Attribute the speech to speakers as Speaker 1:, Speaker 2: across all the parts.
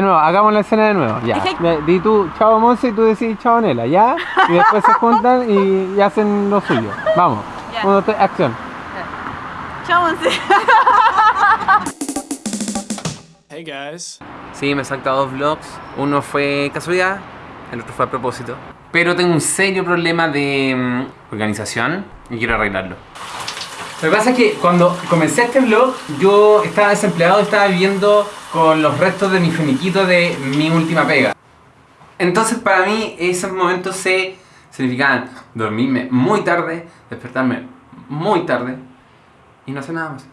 Speaker 1: De nuevo, hagamos la escena de nuevo, ya. Di tú, chao Monse, y tú decís chao Nela, ¿ya? Y después se juntan y, y hacen lo suyo. Vamos.
Speaker 2: Ya.
Speaker 1: Uno, tres, acción.
Speaker 2: Chao, Monse.
Speaker 3: Hey guys.
Speaker 1: Sí, me he saltado dos vlogs. Uno fue casualidad, el otro fue a propósito. Pero tengo un serio problema de mm, organización y quiero arreglarlo. Lo que pasa es que cuando comencé este vlog, yo estaba desempleado, estaba viviendo con los restos de mi finiquito de mi última pega. Entonces para mí esos momentos se significaban dormirme muy tarde, despertarme muy tarde y no hacer nada más.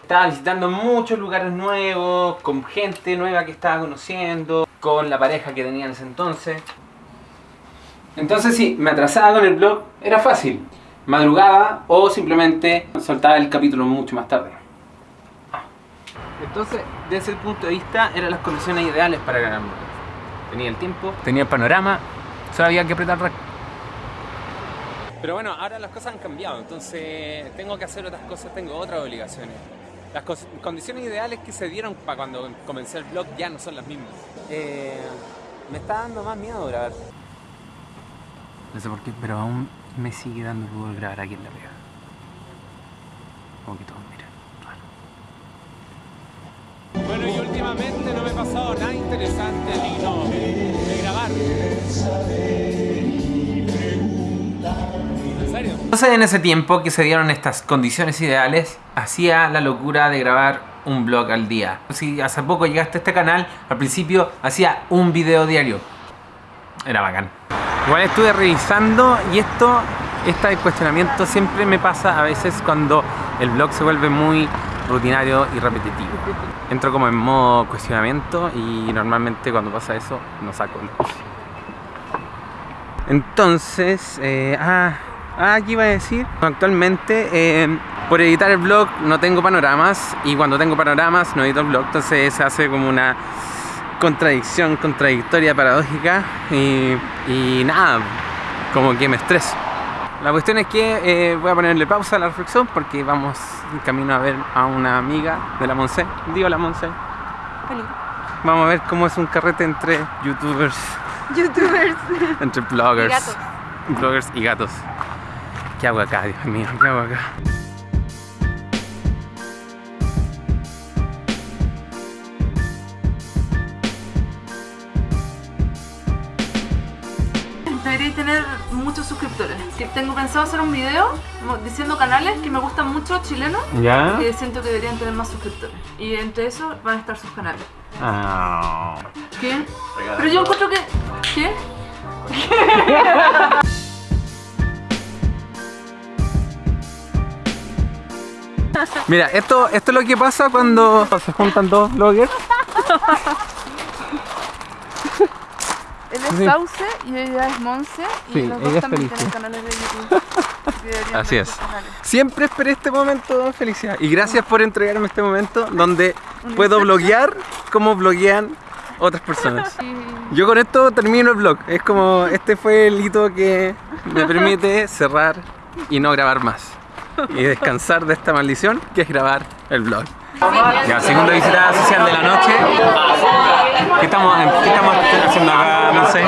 Speaker 1: Estaba visitando muchos lugares nuevos, con gente nueva que estaba conociendo, con la pareja que tenía en ese entonces. Entonces si me atrasaba con el blog, era fácil. Madrugaba o simplemente soltaba el capítulo mucho más tarde. Entonces, desde ese punto de vista, eran las condiciones ideales para ganar. Tenía el tiempo, tenía el panorama, solo había que apretar rec. Pero bueno, ahora las cosas han cambiado, entonces tengo que hacer otras cosas, tengo otras obligaciones. Las condiciones ideales que se dieron para cuando comencé el blog ya no son las mismas. Eh, me está dando más miedo grabar. No sé por qué, pero aún me sigue dando poder grabar aquí en la pega. Como que todos miran. raro.
Speaker 3: Bueno, y últimamente no me ha pasado nada interesante digno de grabar. ¿En serio?
Speaker 1: Entonces en ese tiempo que se dieron estas condiciones ideales, hacía la locura de grabar un vlog al día. Si hace poco llegaste a este canal, al principio hacía un video diario. Era bacán. Igual estuve revisando y esto, este cuestionamiento siempre me pasa a veces cuando el vlog se vuelve muy rutinario y repetitivo. Entro como en modo cuestionamiento y normalmente cuando pasa eso no saco. Entonces, eh, ah, ah, aquí iba a decir, actualmente eh, por editar el vlog no tengo panoramas y cuando tengo panoramas no edito el vlog, entonces se hace como una contradicción, contradictoria, paradójica y, y nada, como que me estreso. La cuestión es que eh, voy a ponerle pausa a la reflexión porque vamos en camino a ver a una amiga de la Monse. Digo la Monse. Vamos a ver cómo es un carrete entre youtubers,
Speaker 2: Youtubers.
Speaker 1: entre bloggers.
Speaker 2: Y gatos.
Speaker 1: Bloggers y gatos. ¿Qué hago acá, Dios mío? ¿Qué hago acá?
Speaker 2: Que tengo pensado hacer un video diciendo canales que me gustan mucho chilenos
Speaker 1: ¿Ya?
Speaker 2: que siento que deberían tener más suscriptores. Y entre esos van a estar sus canales.
Speaker 1: Ah.
Speaker 2: ¿Qué? Pero yo encuentro que. ¿Qué?
Speaker 1: Mira, esto, esto es lo que pasa cuando se juntan dos bloggers. Sí.
Speaker 2: Sauce y ella es Monse. Y
Speaker 1: Sí,
Speaker 2: los
Speaker 1: ella
Speaker 2: dos también
Speaker 1: Felicia.
Speaker 2: tienen canales de YouTube.
Speaker 1: Así es. Siempre esperé este momento de felicidad. Y gracias por entregarme este momento donde puedo bloguear como bloguean otras personas. Yo con esto termino el vlog. Es como, este fue el hito que me permite cerrar y no grabar más. Y descansar de esta maldición que es grabar el vlog. Ya, segunda visita social de la noche. ¿Qué estamos, qué estamos haciendo acá? No sé.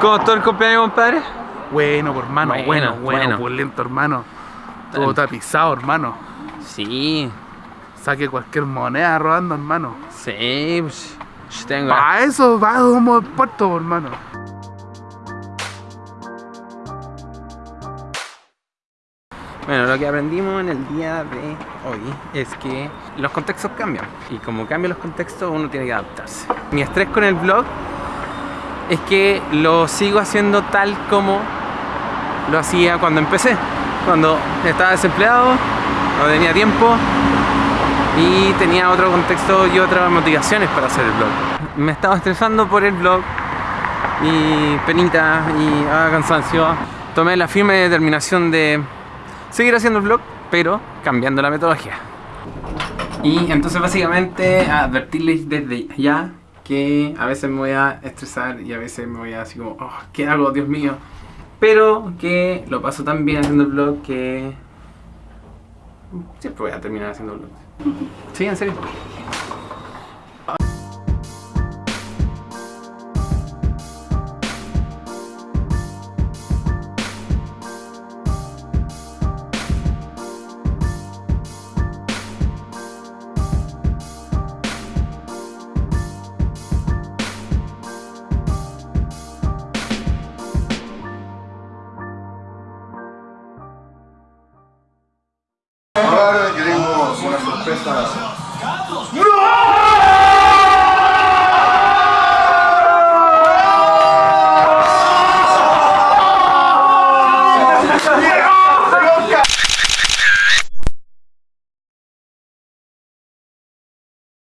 Speaker 1: ¿Cómo estuvo el cumpleaños, compadre?
Speaker 4: Bueno, por hermano,
Speaker 1: Bueno,
Speaker 4: bueno, bueno,
Speaker 1: bueno.
Speaker 4: opulento, hermano. Todo tapizado, hermano.
Speaker 1: Sí,
Speaker 4: Saque cualquier moneda robando, hermano.
Speaker 1: sí, pues, yo tengo.
Speaker 4: Para eso, va como puerto, hermano.
Speaker 1: Bueno, lo que aprendimos en el día de hoy es que los contextos cambian. Y como cambian los contextos, uno tiene que adaptarse. Mi estrés con el blog es que lo sigo haciendo tal como lo hacía cuando empecé. Cuando estaba desempleado, no tenía tiempo y tenía otro contexto y otras motivaciones para hacer el blog. Me estaba estresando por el blog y penita y ah, cansancio. tomé la firme determinación de seguir haciendo el vlog, pero cambiando la metodología. Y entonces básicamente advertirles desde ya que a veces me voy a estresar y a veces me voy a así como, oh, ¿qué hago? Dios mío. Pero que lo paso tan bien haciendo el vlog que siempre voy a terminar haciendo vlogs. Sí, en serio.
Speaker 5: Sorpresa